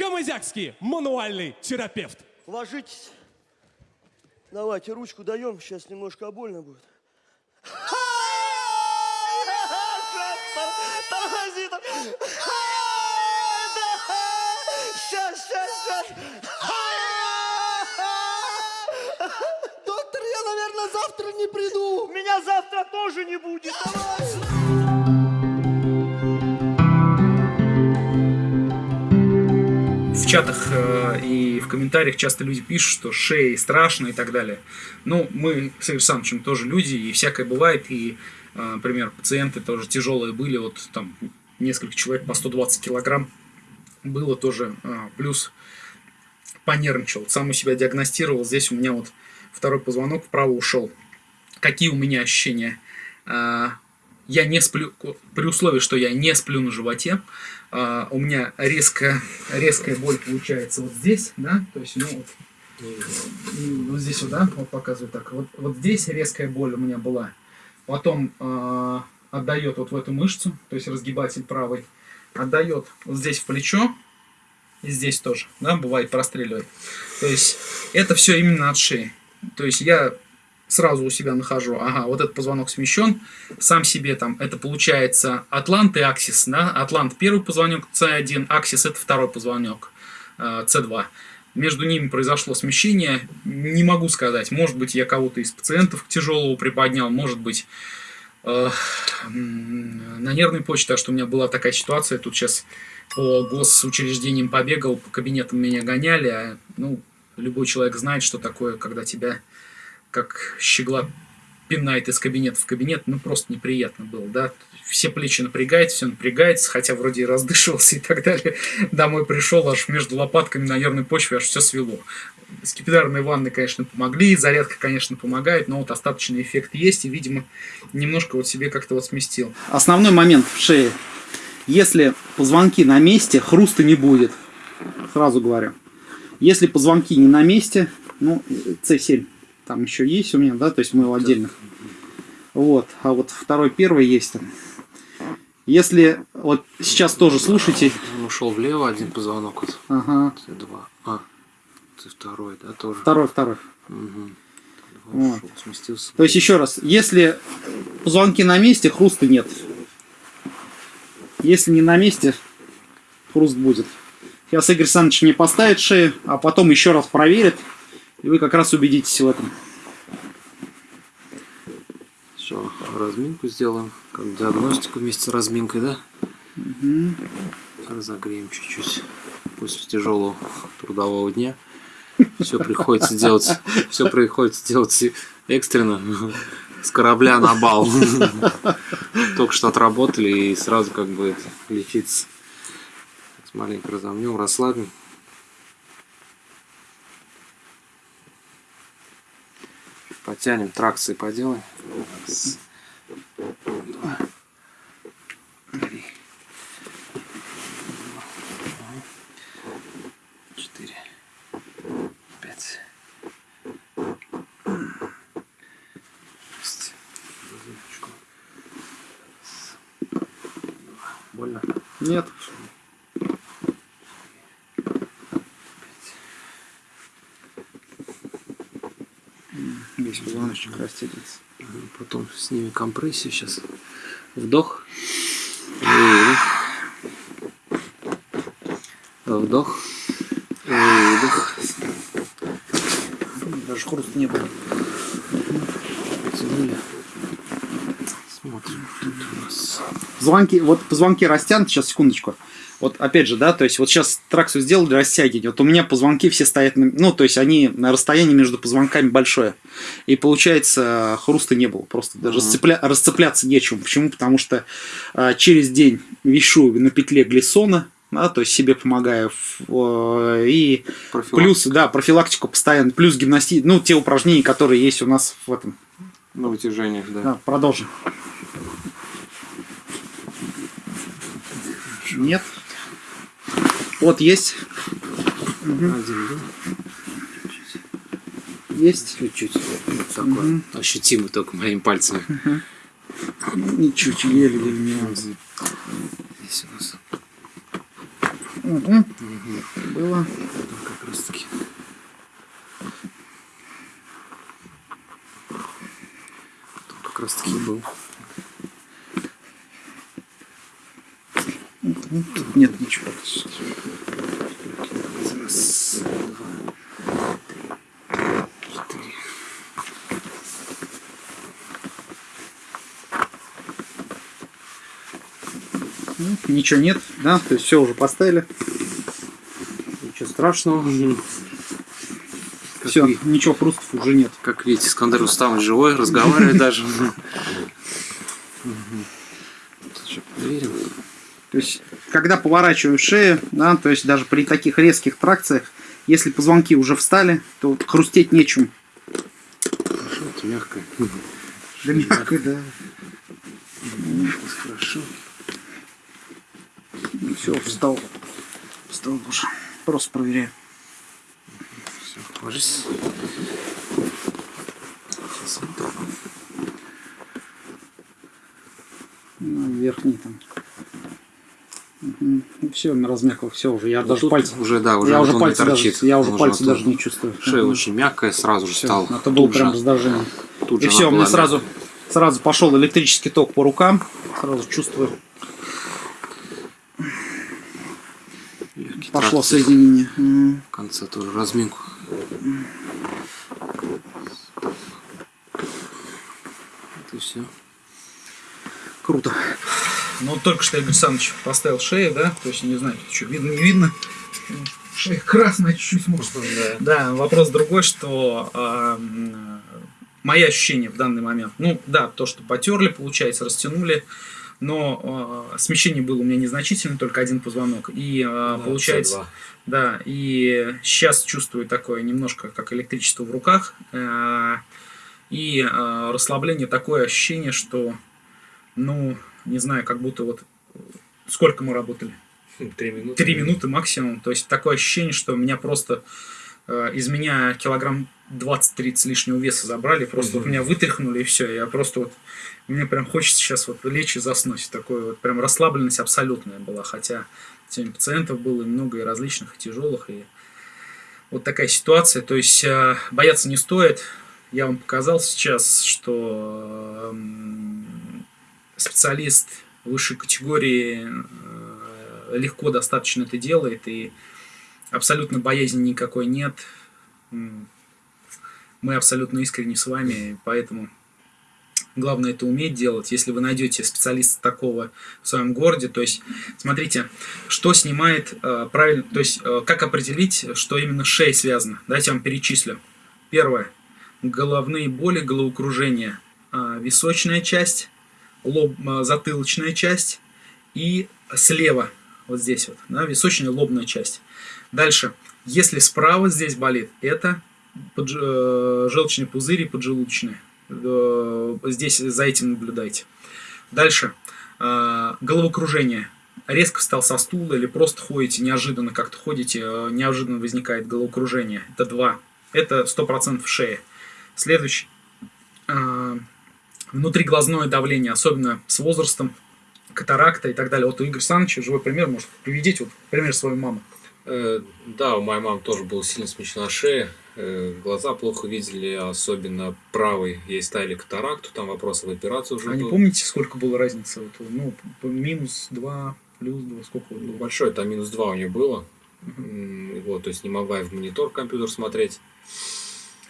Камызякский мануальный терапевт. Ложитесь. Давайте ручку даем, сейчас немножко больно будет. Тормози, тормози. Сейчас, сейчас, сейчас. Доктор, я, наверное, завтра не приду. Меня завтра тоже не будет. Чатах э, и в комментариях часто люди пишут, что шеи страшно и так далее. Ну, мы с Игорем Александровичем тоже люди, и всякое бывает, и, э, например, пациенты тоже тяжелые были, вот там несколько человек по 120 килограмм было тоже, э, плюс понервничал, сам у себя диагностировал, здесь у меня вот второй позвонок вправо ушел. Какие у меня ощущения? Э, я не сплю, при условии, что я не сплю на животе, а, у меня резкая, резкая боль получается вот здесь, да, то есть, ну, вот, вот здесь вот, вот показываю так, вот, вот здесь резкая боль у меня была, потом э, отдает вот в эту мышцу, то есть разгибатель правый, отдает вот здесь в плечо, и здесь тоже, да, бывает простреливает, то есть это все именно от шеи, то есть я сразу у себя нахожу, ага, вот этот позвонок смещен, сам себе там, это получается атлант и аксис, да, атлант первый позвонок C1, аксис это второй позвонок C2. Между ними произошло смещение, не могу сказать, может быть я кого-то из пациентов тяжелого приподнял, может быть э, на нервной почте, так что у меня была такая ситуация, тут сейчас по госучреждениям побегал, по кабинетам меня гоняли, а, ну, любой человек знает, что такое, когда тебя как щегла пинает из кабинета в кабинет, ну просто неприятно было, да. Все плечи напрягается, все напрягается, хотя вроде и раздышивался и так далее. Домой пришел, аж между лопатками на нервной почве аж все свело. Скипидарные ванны, конечно, помогли, зарядка, конечно, помогает, но вот остаточный эффект есть, и, видимо, немножко вот себе как-то вот сместил. Основной момент в шее. Если позвонки на месте, хруста не будет. Сразу говорю. Если позвонки не на месте, ну, C7 там еще есть у меня, да, то есть мы его отдельно. Вот, а вот второй, первый есть там. Если вот сейчас тоже слушайте. Он ушел влево, один позвонок. Вот. Ага. Это два. А, ты второй, да, тоже. Второй, второй. Угу. Вот. Ушел, сместился. То есть еще раз, если позвонки на месте, хруста нет. Если не на месте, хруст будет. Сейчас Игорь Александрович мне поставит шею, а потом еще раз проверит. И вы как раз убедитесь в этом. Все, разминку сделаем. Как диагностику вместе с разминкой, да? Угу. Разогреем чуть-чуть после тяжелого трудового дня. Все приходится делать, все приходится делать экстренно, с корабля на бал. Только что отработали и сразу как бы лечиться. Маленько разомнем, расслабим. Потянем, тракции поделаем. Раз, два, три, четыре, пять, шесть. Больно? Нет. Весь позвоночник растягивается. Потом снимем компрессию сейчас. Вдох. Выдох. Вдох. Выдох. Даже хруста не было. Потянули. Смотрим, тут у нас. Звонки, вот позвонки растянуты, сейчас секундочку. Вот опять же, да, то есть вот сейчас тракцию сделали растягивание. Вот у меня позвонки все стоят, на, ну, то есть они на расстоянии между позвонками большое. И получается, хруста не было. Просто даже Мгм. расцепля, расцепляться нечем. Почему? Потому что а, через день вешу на петле глиссона, да, то есть себе помогаю. и плюс, да, профилактику постоянно. Плюс гимнастика, ну, те упражнения, которые есть у нас в этом. На вытяжениях, да. Да, продолжим. Нет. Вот есть. Один, да? Есть. Чуть-чуть. Такой ощутимый только моими пальцами. Ничуть, еле-еле нюансы. Здесь у нас. Мгм. Было. Как раз таки. Тут как раз таки был. Тут нет ничего. Раз, два, три, четыре. Ну, Ничего нет, да, то есть все уже поставили. Ничего страшного. Как Все, ничего хрустов уже нет. Как видите, Искандер Рустамович живой, разговаривает даже. Проверим. То есть, когда поворачиваешь шею, да, то есть даже при таких резких тракциях, если позвонки уже встали, то хрустеть нечем. Хорошо, это мягко. Да мягко, да. Хорошо. Все, встал. Встал уже. Просто проверяю. Все, ложись. Сейчас вот так. Ну, верхний там. Все, размякал, все уже. Я Вот даже пальцы. уже, да, уже я уже пальцы даже, я уже пальцы даже не чувствую. Шея очень мягкая, сразу же стал. Это было тут прям же- раздражение. И все, мне была сразу, сразу пошел электрический ток по рукам. Сразу чувствую. Легкий Пошло тракт. соединение. В конце тоже разминку. Это все. Круто. Ну, только что Игорь Александрович поставил шею, да, то есть, не знаю, что, видно, не видно. Шея красная чуть-чуть, может. Да, вопрос другой, что м, мои ощущения в данный момент. Ну, да, то, что потерли, получается, растянули, но а, смещение было у меня незначительно, только один позвонок. И а, получается, да, и сейчас чувствую такое немножко, как электричество в руках. э, И э, расслабление, такое ощущение, что, ну, не знаю, как будто вот... Сколько мы работали? Три минуты. Три минуты максимум. То есть такое ощущение, что меня просто э, из меня килограмм 20-30 лишнего веса забрали, просто вот меня вытряхнули и все. Я просто вот... Мне прям хочется сейчас вот лечь и заснуть. Такое вот прям расслабленность абсолютная была. Хотя сегодня пациентов было и много, и различных, и тяжелых, и вот такая ситуация. То есть э, бояться не стоит. Я вам показал сейчас, что м, специалист высшей категории э, легко достаточно это делает, и абсолютно боязни никакой нет. Мы абсолютно искренне с вами, поэтому главное это уметь делать. Если вы найдете специалиста такого в своем городе, то есть смотрите, что снимает э, правильно, то есть э, как определить, что именно с шеей связано. Давайте я вам перечислю. Первое. Головные боли, головокружение, а, височная часть, лоб, а, затылочная часть и слева, вот здесь вот, да, височная лобная часть. Дальше, если справа здесь болит, это подж- э, желчный пузырь и поджелудочная. Э, Здесь за этим наблюдайте. Дальше, э, головокружение. Резко встал со стула или просто ходите, неожиданно как-то ходите, э, неожиданно возникает головокружение. Это два. Это 100% шея. Следующий. Внутриглазное давление, особенно с возрастом, катаракта и так далее. Вот у Игоря Александровича живой пример, может, приведите вот пример своей мамы. Э, Да, у моей мамы тоже была сильно смещена шея. э, Глаза плохо видели, особенно правый. Ей ставили катаракту, там вопрос об операции уже А не был. помните, сколько было разницы? Вот, ну, минус 2, плюс 2, сколько было? Большой, там минус 2 у нее было. М, Вот, то есть не могла и в монитор компьютер смотреть.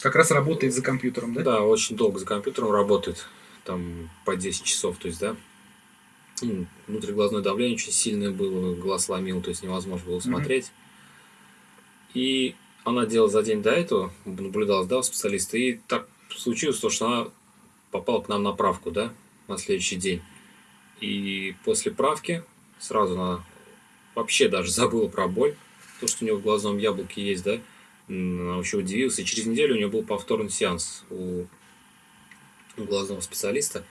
Как раз работает за компьютером, да? Да, очень долго за компьютером работает, там по 10 часов, то есть, да. М, Внутриглазное давление очень сильное было, глаз ломил, то есть невозможно было смотреть. И она делала за день до этого, наблюдалась, да, у специалиста, и так случилось то, что она попала к нам на правку, да, на следующий день. И после правки сразу она вообще даже забыла про боль, то, что у нее в глазном яблоке есть, да, она вообще удивилась. И через неделю у нее был повторный сеанс у глазного специалиста.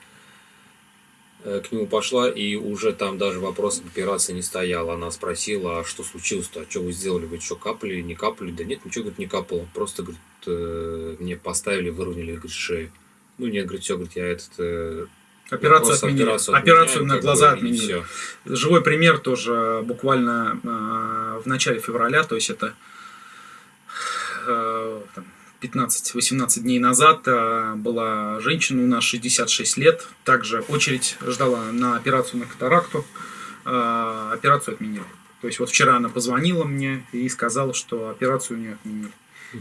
Э, К нему пошла, и уже там даже вопрос об операции не стоял. Она спросила, а что случилось-то, а что вы сделали, вы что, капали, не капали? Да нет, ничего, говорит, не капало. Просто, говорит, э, мне поставили, выровняли, говорит, шею. Ну, нет, говорит, все, говорит, я этот, э, Операцию отменили. операцию Операцию, на глаза бы, отменили. всё. Живой пример тоже буквально э, в начале февраля, то есть это э, там, 15-18 дней назад э, была женщина у нас 66 лет, также очередь ждала на операцию на катаракту, э, операцию отменили. То есть вот вчера она позвонила мне и сказала, что операцию не отменили.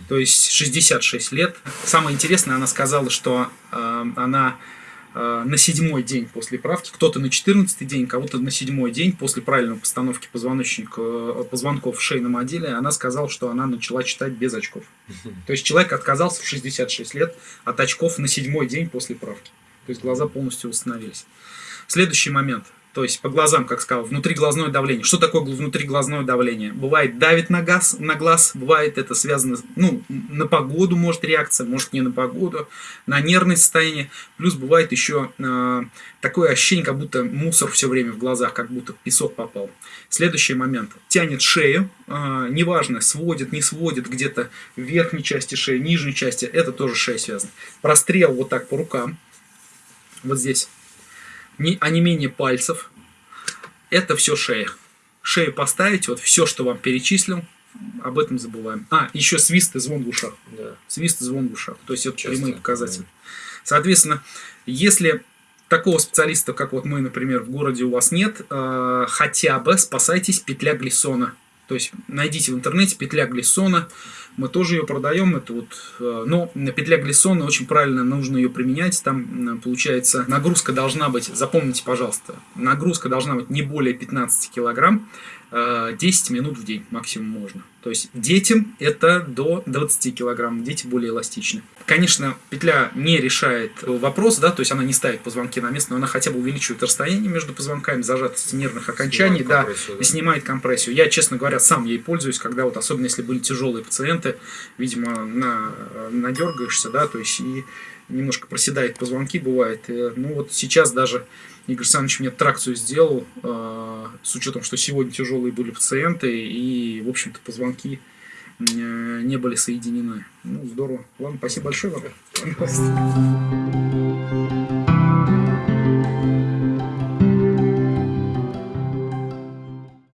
То есть 66 лет. Самое интересное, она сказала, что э, она на седьмой день после правки, кто-то на 14 день, кого-то на седьмой день после правильной постановки позвоночника, э, позвонков в шейном отделе, она сказала, что она начала читать без очков. То есть человек отказался в 66 лет от очков на седьмой день после правки. То есть глаза полностью восстановились. Следующий момент. То есть по глазам, как сказал, внутриглазное давление. Что такое внутриглазное давление? Бывает давит на, газ, на глаз, бывает это связано, ну, на погоду может реакция, может не на погоду, на нервное состояние. Плюс бывает еще э, такое ощущение, как будто мусор все время в глазах, как будто песок попал. Следующий момент. Тянет шею, э, неважно, сводит, не сводит, где-то в верхней части шеи, нижней части, это тоже шея связано. Прострел вот так по рукам, вот здесь не, а не менее пальцев. Это все шея. Шею поставить, вот все, что вам перечислил, об этом забываем. А, еще свист и звон в ушах. Да. Свист и звон в ушах. То есть это Часто, прямые показатели. Соответственно, если такого специалиста, как вот мы, например, в городе у вас нет, э, хотя бы спасайтесь петля Глиссона. То есть найдите в интернете петля Глиссона. Мы тоже ее продаем. Это вот, э, но петля Глиссона очень правильно нужно ее применять. Там э, получается нагрузка должна быть, запомните, пожалуйста, нагрузка должна быть не более 15 килограмм. э, 10 минут в день максимум можно. То есть детям это до 20 килограмм, дети более эластичны. Конечно, петля не решает вопрос, да, то есть она не ставит позвонки на место, но она хотя бы увеличивает расстояние между позвонками, зажатости нервных окончаний, Снимает да, да. и снимает компрессию. Я, честно говоря, сам ей пользуюсь, когда вот, особенно если были тяжелые пациенты, видимо, на, надергаешься, да, то есть и немножко проседает позвонки, бывает. Э, Ну вот сейчас даже Игорь Александрович мне тракцию сделал, э, с учетом, что сегодня тяжелые были пациенты, и, в общем-то, позвонки не были соединены. Ну, здорово. Ладно, спасибо большое вам.